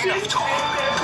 你哪